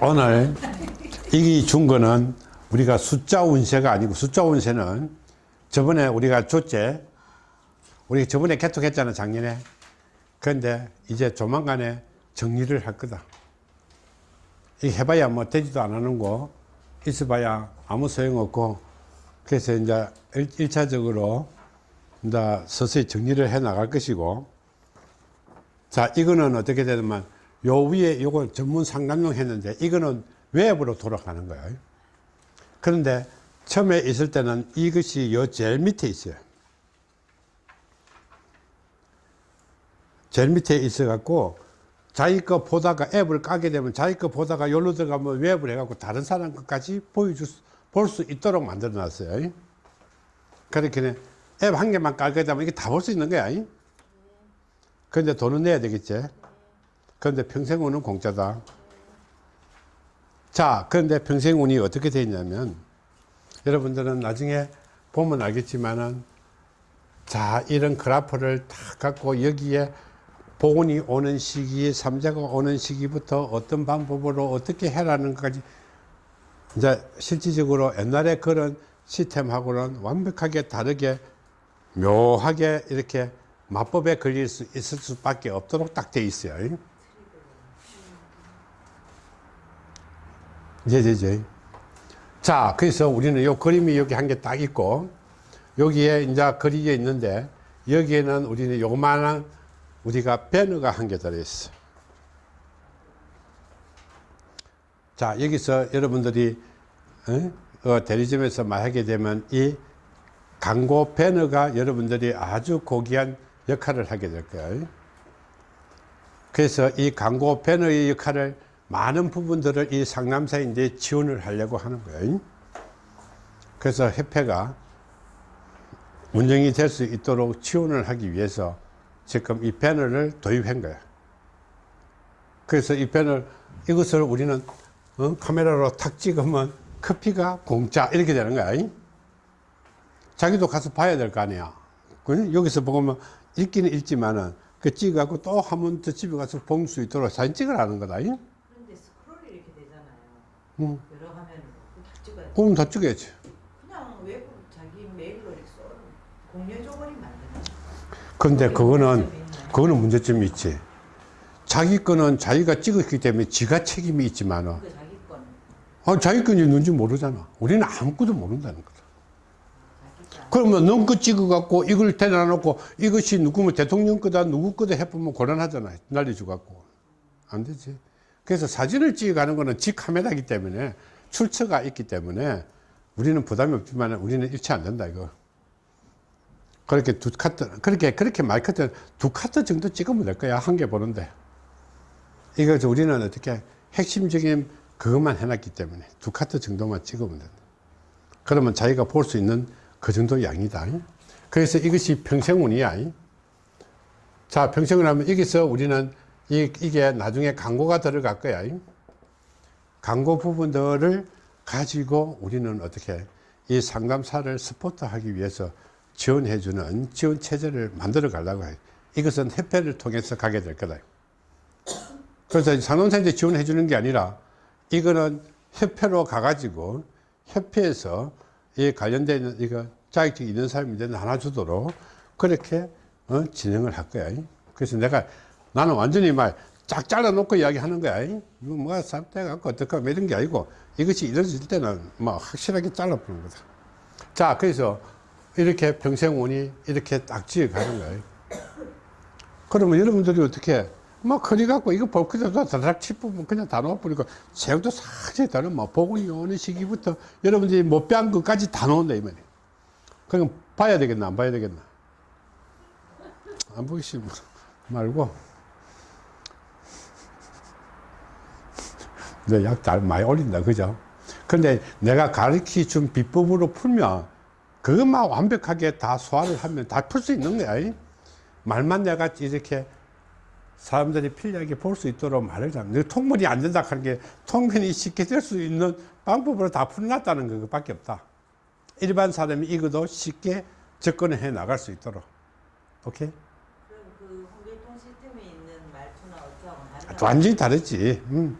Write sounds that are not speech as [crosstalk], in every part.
오늘 이기 준 거는 우리가 숫자 운세가 아니고 숫자 운세는 저번에 우리가 줬제 우리 저번에 개통했잖아 작년에. 그런데 이제 조만간에 정리를 할 거다. 이 해봐야 뭐 되지도 않는 거 있어봐야 아무 소용없고 그래서 이제 일, 차적으로 이제 서서히 정리를 해 나갈 것이고 자 이거는 어떻게 되냐면 요 위에 요거 전문 상담용 했는데 이거는 외부로 돌아가는 거예요. 그런데 처음에 있을 때는 이것이 요 제일 밑에 있어요. 제일 밑에 있어 갖고 자기 거 보다가 앱을 까게 되면 자기 거 보다가 여기로 들어가면 웹을 해 갖고 다른 사람 것까지 보여줄 수, 볼수 있도록 만들어 놨어요. 그렇게 앱 한 개만 깔게 되면 이게 다 볼 수 있는 거야. 그런데 돈은 내야 되겠지 그런데 평생운은 공짜다 자 그런데 평생운이 어떻게 되어 있냐면 여러분들은 나중에 보면 알겠지만은 자 이런 그래프를 딱 갖고 여기에 복운이 오는 시기 삼자가 오는 시기부터 어떤 방법으로 어떻게 해라는 것까지 이제 실질적으로 옛날에 그런 시스템하고는 완벽하게 다르게 묘하게 이렇게 마법에 걸릴 수 있을 수밖에 없도록 딱 돼 있어요. 예예예. 자, 그래서 우리는 요 그림이 여기 한 개 딱 있고 여기에 이제 그리게 있는데 여기에는 우리는 요만한 우리가 배너가 한 개 들어있어. 자, 여기서 여러분들이 어? 어, 대리점에서 말하게 되면 이 광고 배너가 여러분들이 아주 고귀한 역할을 하게 될 거예요. 그래서 이 광고 배너의 역할을 많은 부분들을 이 상남사에 이제 지원을 하려고 하는 거예요. 그래서 협회가 운영이 될 수 있도록 지원을 하기 위해서 지금 이 배너를 도입한 거야. 그래서 이 배너, 이것을 우리는 어? 카메라로 탁 찍으면 커피가 공짜 이렇게 되는 거야. 자기도 가서 봐야 될 거 아니야. 여기서 보면 읽기는 읽지만은 그 찍어갖고 또 한 번 더 집에 가서 볼 수 있도록 사진 찍으라는 거다. 그런데 스크롤이 이렇게 되잖아요. 응. 여러 화면으로 다 찍어야지. 그럼 다 찍어야지. 그냥 외부 자기 메일로 써 공유 조건이 만드는. 근데 그거는? 그거는 문제점이 있지. 자기 거는 자기가 찍었기 때문에 지가 책임이 있지만은, 그 자기 거는 아, 자기 건지 누군지 모르잖아. 우리는 아무것도 모른다는 거다. 그러면 넘거 찍어갖고 이걸 대놔 놓고 이것이 누구면 대통령 거다 누구 거다 해보면 곤란하잖아. 날려줘갖고. 안 되지. 그래서 사진을 찍어가는 거는 지 카메라이기 때문에 출처가 있기 때문에 우리는 부담이 없지만 우리는 일치 안 된다, 이거. 그렇게 두 카트, 그렇게, 그렇게 많이 카트, 두 카트 정도 찍으면 될 거야. 한 개 보는데. 이거 우리는 어떻게 핵심적인 그것만 해놨기 때문에 두 카트 정도만 찍으면 된다. 그러면 자기가 볼 수 있는 그 정도 양이다. 그래서 이것이 평생운이야. 자, 평생운 하면 여기서 우리는 이, 이게 나중에 광고가 들어갈 거야. 광고 부분들을 가지고 우리는 어떻게 이 상담사를 스포트하기 위해서 지원해 주는 지원 체제를 만들어 가려고 해요. 이것은 협회를 통해서 가게 될 거다. 그래서 상담사한테 지원해 주는 게 아니라 이거는 협회로 가가지고 협회에서 이 관련된 이거 자격증 있는 사람이 나눠주도록 그렇게 어, 진행을 할 거야. 그래서 내가 나는 완전히 막 쫙 잘라놓고 이야기하는 거야. 이거 뭐가 쌈대갖고 어떡하 뭐 이런 게 아니고 이것이 이루어질 때는 막 확실하게 잘라보는 거다. 자, 그래서 이렇게 평생운이 이렇게 딱 지어가는 거예요. 그러면 여러분들이 어떻게 막 커리 갖고 이거 볼 그대로 다닥 치면 그냥 다 놓아버리고 새우도 사실 다른 뭐 복원이 오는 시기부터 여러분들이 못 배운 것까지 다 놓은다 이 말이에요. 그럼 봐야 되겠나 안 봐야 되겠나 안 보이시 말고 내약잘 많이 올린다 그죠? 근데 내가 가르치 준 비법으로 풀면 그것만 완벽하게 다 소화를 하면 다 풀 수 있는 거야. 이? 말만 내가 이렇게 사람들이 편리하게 볼 수 있도록 말을 하면 통문이 안 된다 하는 게 통문이 쉽게 될 수 있는 방법으로 다 풀어놨다는 것밖에 없다. 일반 사람이 이것도 쉽게 접근해 나갈 수 있도록. 오케이? 그럼 그 홍길동 시스템에 있는 말투나 어쩌고. 완전히 다르지. 음.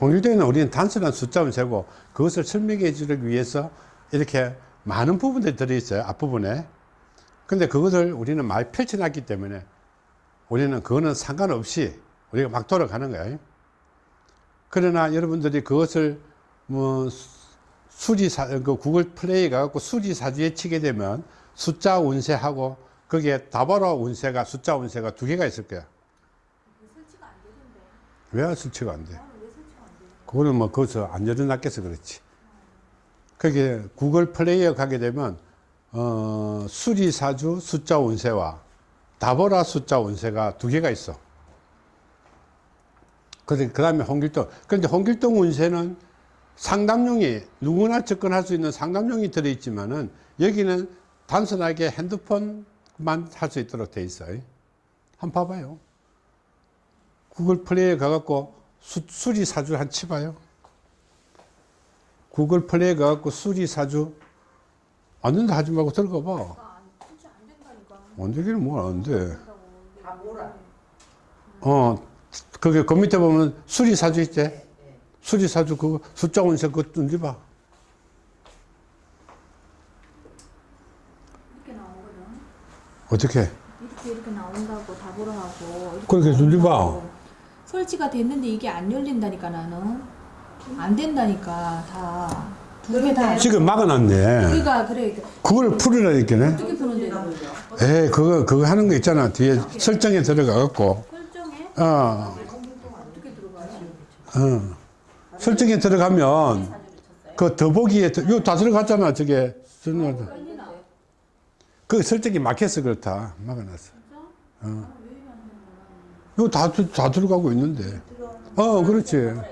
홍길동에는 우리는 단순한 숫자만 세고 그것을 설명해 주기 위해서 이렇게 많은 부분들이 들어있어요. 앞부분에. 근데 그것을 우리는 많이 펼쳐놨기 때문에 우리는 그거는 상관없이 우리가 막 돌아가는 거예요. 그러나 여러분들이 그것을 뭐 수리사, 그 구글 플레이 가갖고 수리사주에 치게 되면 숫자 운세하고 거기에 다바로 운세가 숫자 운세가 두 개가 있을 거야. 설치가 안 되던데. 왜 설치가 안 돼? 그거는 뭐 거기서 안 열어놨겠어 그렇지. 그게 구글 플레이어 가게 되면 어, 수리사주 숫자 운세와 다보라 숫자 운세가 두 개가 있어. 그 다음에 홍길동. 그런데 홍길동 운세는 상담용이 누구나 접근할 수 있는 상담용이 들어있지만은 여기는 단순하게 핸드폰만 할 수 있도록 돼 있어요. 한번 봐봐요. 구글 플레이에 가갖고 수, 수리 사주 한 치봐요. 구글 플레이에 가갖고 수리 사주 안 된다 하지 말고 들어가 봐. 나 안, 설치 안 된다니까. 안 되기는 뭐안 돼. 어, 그게 그 밑에 보면 수리 사주 있지? 네. 수리 사주 그거 숫자 운세 그거 던지 봐. 이렇게 나오거든. 어떻게? 이렇게 이렇게 나온다고 다 보러 하고. 그렇게 눌리 봐. 설치가 됐는데 이게 안 열린다니까 나는. 안 된다니까 다. 두 개 다. 지금 막아놨네. 우리가 그래. 그걸 풀으라니까네. 어떻게 푸는데? 에이, 그거, 그거 하는 거 있잖아. 뒤에 설정에 들어가 갖고. 설정에 어, 어떻게 들어가요? 어. 설정에 들어가면 그 더보기에, 들- 이거 다 들어갔잖아. 저게. 열리나? 그 설정이 막혀서 그렇다. 막아놨어. 어. 이거 다, 들- 다 들어가고 있는데. 어, 그렇지. 다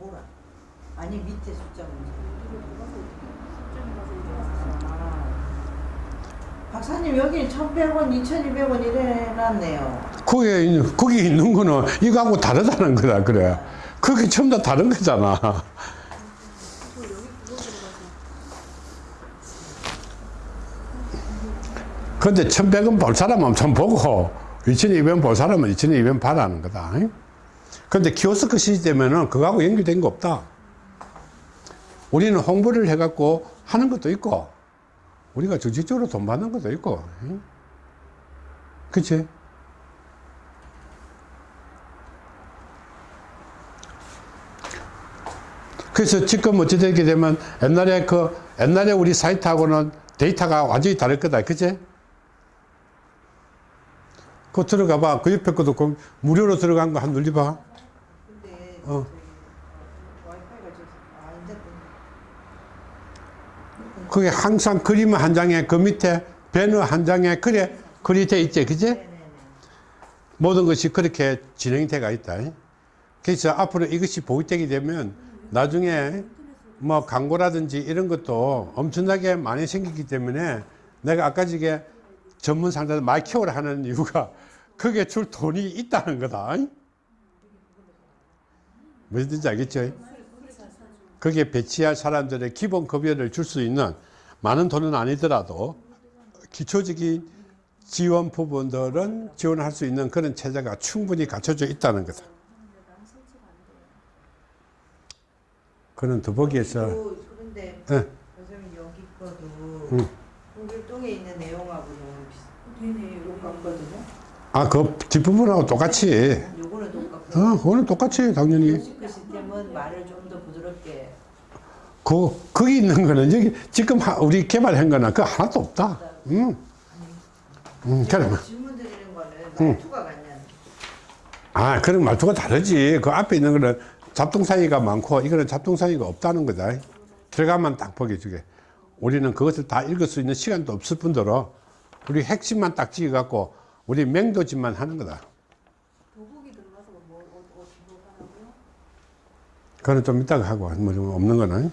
몰아. 아니 밑에 숫자. 박사님 여기 1,100원, 2,200원 이래 놨네요. 거기에 있는, 거기 있는 거는 이거하고 다르다는 거다. 그래. 그게 전부 다 다른 거잖아. 근데 1100원 볼 사람은 좀 보고 2200원 볼 사람은 2200원 봐라는 거다. 근데 키오스크 시스템에는 그거하고 연결된 거 없다. 우리는 홍보를 해 갖고 하는 것도 있고 우리가 정식적으로 돈 받는 것도 있고 그치? 그래서 지금 어찌 되게 되면 옛날에 그 옛날에 우리 사이트하고는 데이터가 완전히 다를 거다. 그치? 그거 들어가 봐. 그 옆에 것도 그 무료로 들어간 거 한 눌려봐. 근데 어. 됐던. 그게 항상 그림 한 장에 그 밑에 배너 한 장에 그래 글이 돼 있지. 네네네. 모든 것이 그렇게 진행이 돼가 있다. 그래서 앞으로 이것이 보급되게 되면 나중에 뭐 광고라든지 이런 것도 엄청나게 많이 생기기 때문에 내가 아까 저게 전문 상자들 많이 키워라 하는 이유가 그게 줄 돈이 있다는 거다. 무슨 뜻인지 알겠죠? 거기에 배치할 사람들의 기본 급여를 줄 수 있는 많은 돈은 아니더라도 기초적인 지원 부분들은 지원할 수 있는 그런 체제가 충분히 갖춰져 있다는 거다. 그는 더보기에서 또 그런데 예. 선생님 여기 거도 응. 홍길동에 있는 내용하고는 되네. 똑같거든요. 아, 그 뒷부분하고 똑같이. 요거는 똑같고 어, 그거는 똑같이 당연히. 그 시스템은 말을 좀 더 부드럽게 그, 거기 있는 거는 여기 지금 하- 우리 개발한 거는 그 하나도 없다. 응. 응, 그래. 질문 드리는 거는 응. 말투가 같냐는 아, 그런 말투가 다르지. 그 앞에 있는 거는 잡동사니가 많고 이거는 잡동사니가 없다는 거다. 들어가면 딱 보게 주게. 우리는 그것을 다 읽을 수 있는 시간도 없을 뿐더러 우리 핵심만 딱 찍어갖고 우리 맹도짓만 하는 거다. 도복이 들어가서 뭐 어, 어, 뭐 하라고요? 그거는 좀 이따가 하고 뭐 좀 없는 거는.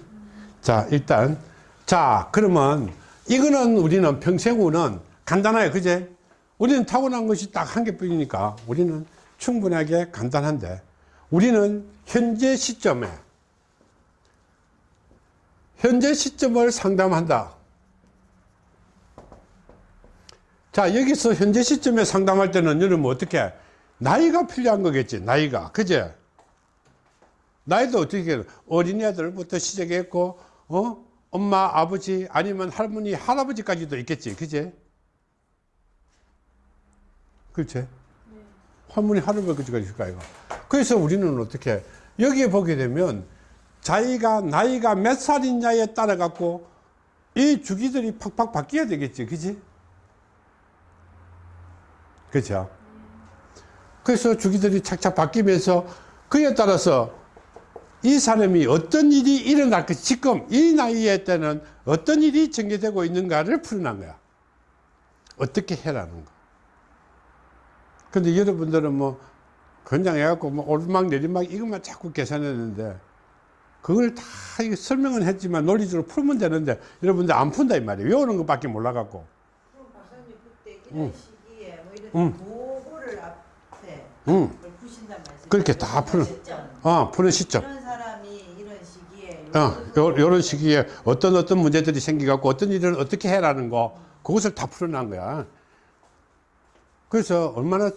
자, 일단 자, 그러면 이거는 우리는 평생우는 간단해요. 그제? 우리는 타고난 것이 딱 한 개뿐이니까 우리는 충분하게 간단한데 우리는 현재 시점에 현재 시점을 상담한다. 자, 여기서 현재 시점에 상담할 때는 여러분 어떻게 나이가 필요한 거겠지. 나이가. 그제? 나이도 어떻게? 어린애들부터 시작했고, 어? 엄마, 아버지, 아니면 할머니, 할아버지까지도 있겠지. 그지? 그렇지? 할머니, 할아버지까지 있을까, 이거. 그래서 우리는 어떻게, 여기에 보게 되면, 자기가 나이가 몇 살이냐에 따라 갖고, 이 주기들이 팍팍 바뀌어야 되겠지. 그지? 그렇죠? 그래서 주기들이 착착 바뀌면서 그에 따라서 이 사람이 어떤 일이 일어날 것, 지금 이 나이에 때는 어떤 일이 전개되고 있는가를 풀어난 거야. 어떻게 해라는 거. 근데 여러분들은 뭐, 그냥 해갖고 뭐 오르막 내리막 이것만 자꾸 계산했는데, 그걸 다 설명은 했지만 논리적으로 풀면 되는데, 여러분들 안 푼다 이 말이에요. 외우는 것밖에 몰라갖고. 그럼 박사님 그때 응. 응. 보고를 앞에 응. 그걸 푸신단 말씀. 그렇게 다 푸는, 어, 푸는 시점. 이런 사람이 이런 시기에 어, 요, 요런 시기에 어떤 어떤 문제들이 생겨갖고 어떤 일을 어떻게 해라는 거, 그것을 다 풀어난 거야. 그래서 얼마나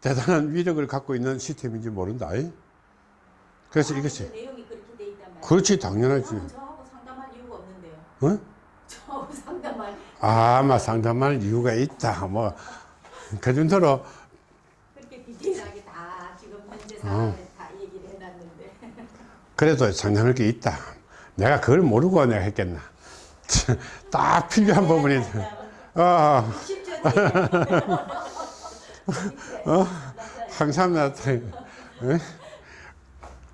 대단한 위력을 갖고 있는 시스템인지 모른다. 이? 그래서 이것이, 돼 있단 말이에요. 그렇지, 당연하지. 저하고 상담할 이유가 없는데요. 어? 저하고 [laughs] 상담할 아마 상담할 이유가 있다. 뭐, [laughs] 그 정도로, 그렇게 디테일하게 다 지금 현재 어. 상황을 다 얘기를 해놨는데 그래도 상담할 게 있다. 내가 그걸 모르고 내가 했겠나. [laughs] 딱 필요한 부분이, 어, 10년 [laughs] 항상 나타나.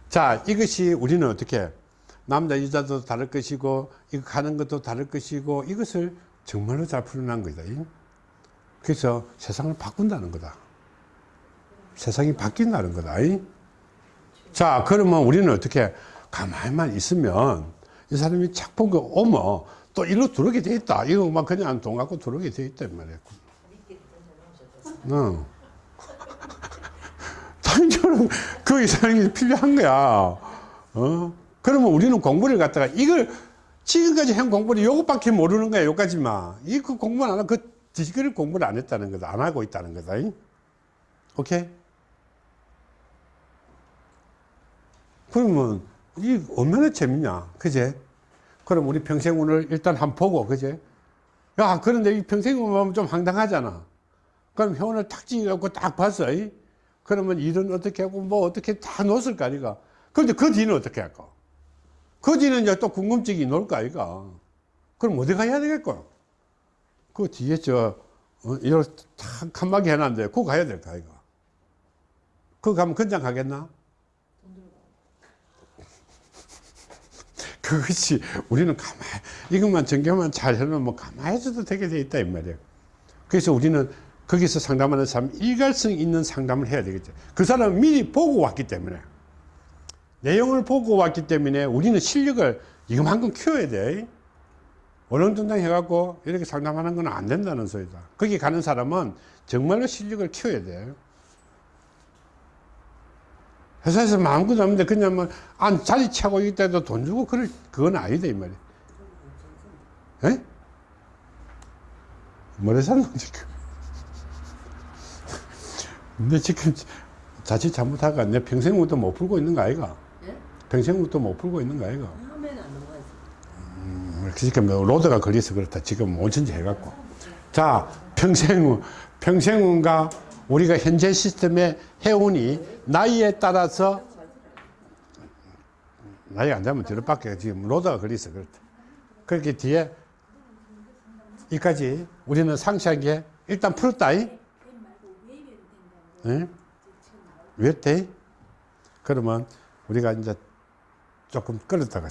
자, 이것이 우리는 어떻게 남자 여자도 다를 것이고 이거 가는 것도 다를 것이고 이것을 정말로 잘 풀어난 거다. 그래서 세상을 바꾼다는 거다. 세상이 바뀐다는 거다. 자, 그러면 우리는 어떻게 가만히만 있으면 이 사람이 착복이 오면 또 일로 들어오게 돼 있다. 이거 막 그냥 돈 갖고 들어오게 돼. 이 말이야. 어. 당연히 [laughs] 그 이상이 필요한 거야. 어? 그러면 우리는 공부를 갖다가 이걸 지금까지 한 공부를 요것밖에 모르는 거야. 요까지만. 이 그 공부를 안 하고 그 지식을 공부를 안 했다는 거다. 안 하고 있다는 거다. 이? 오케이? 그러면 이 얼마나 재밌냐. 그제? 그럼 우리 평생운을 일단 한번 보고, 그제? 야, 그런데 이 평생운 보면 좀 황당하잖아. 그럼 회원을 탁 찍어갖고 딱 봤어. 이? 그러면 일은 어떻게 하고 뭐 어떻게 다 놓았을 거 아니가. 그런데 그 뒤는 어떻게 할까? 그 뒤는 이제 또 궁금증이 놓을 거 아이가. 그럼 어디 가야 되겠고? 그 뒤에 저, 어, 이렇게 탁 칸막이 해놨는데 그거 가야 될거 아이가. 그거 가면 건장 가겠나? [laughs] 그것이 우리는 가만히, 이것만 전개만 잘 해놓으면 뭐 가만히 있어도 되게 돼 있다, 이 말이에요. 그래서 우리는 거기서 상담하는 사람 일관성 있는 상담을 해야 되겠죠. 그 사람은 미리 보고 왔기 때문에 내용을 보고 왔기 때문에 우리는 실력을 이만큼 키워야 돼. 얼렁뚱땅 해갖고 이렇게 상담하는 건 안 된다는 소리다. 거기 가는 사람은 정말로 실력을 키워야 돼. 회사에서 마음껏 하는데 그냥 뭐, 안, 자리 차고 있다도 돈 주고 그럴, 그건 아니다, 이 말이야. 에? 뭐래 샀노, 지금? [laughs] 근데 지금 자칫 잘못하가 내 평생부터 못 풀고 있는 거 아이가? 예? 평생부터 못 풀고 있는 거 아이가? 처음에는 안 넘어갔어요. 음, 지금 뭐 로드가 걸려서 그렇다. 지금 온천지 해갖고. 자, 평생운. 평생운과 우리가 현재 시스템의 해운이 나이에 따라서 나이가 안 되면 뒤로 밖에 지금 로드가 걸려서 그렇다. 그렇게 뒤에 이까지 우리는 상세하게 일단 풀었다. 이? 응? 왜 돼? 그러면 우리가 이제 조금 끌었다가